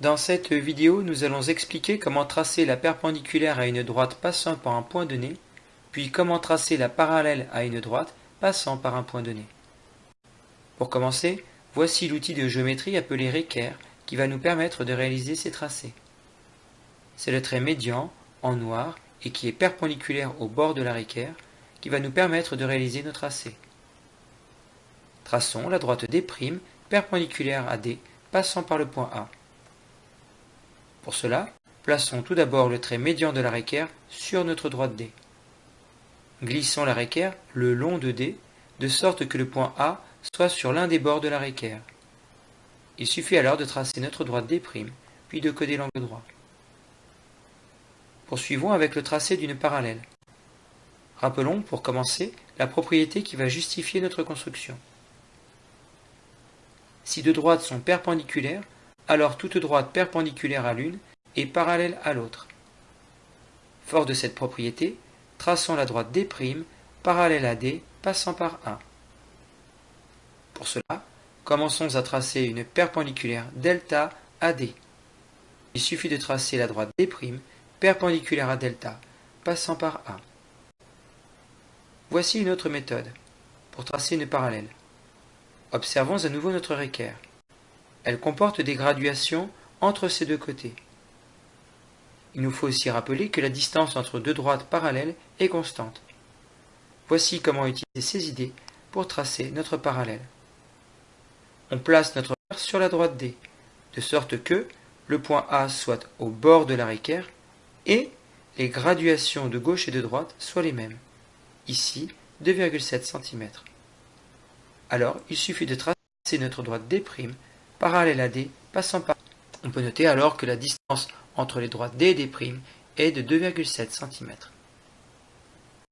Dans cette vidéo, nous allons expliquer comment tracer la perpendiculaire à une droite passant par un point donné, puis comment tracer la parallèle à une droite passant par un point donné. Pour commencer, voici l'outil de géométrie appelé Réquer qui va nous permettre de réaliser ces tracés. C'est le trait médian, en noir, et qui est perpendiculaire au bord de la réquère, qui va nous permettre de réaliser nos tracés. Traçons la droite D' perpendiculaire à D, passant par le point A. Pour cela, plaçons tout d'abord le trait médian de la réquère sur notre droite D. Glissons la réquère le long de D, de sorte que le point A soit sur l'un des bords de la réquère. Il suffit alors de tracer notre droite D', puis de coder l'angle droit. Poursuivons avec le tracé d'une parallèle. Rappelons, pour commencer, la propriété qui va justifier notre construction. Si deux droites sont perpendiculaires, alors toute droite perpendiculaire à l'une est parallèle à l'autre. Fort de cette propriété, traçons la droite D' parallèle à D passant par A. Pour cela, commençons à tracer une perpendiculaire delta à D. Il suffit de tracer la droite D' perpendiculaire à delta passant par A. Voici une autre méthode pour tracer une parallèle. Observons à nouveau notre réquère. Elle comporte des graduations entre ces deux côtés. Il nous faut aussi rappeler que la distance entre deux droites parallèles est constante. Voici comment utiliser ces idées pour tracer notre parallèle. On place notre sur la droite D, de sorte que le point A soit au bord de la réquère et les graduations de gauche et de droite soient les mêmes. Ici, 2,7 cm. Alors, il suffit de tracer notre droite D' parallèle à D, passant par. On peut noter alors que la distance entre les droites D et D' est de 2,7 cm.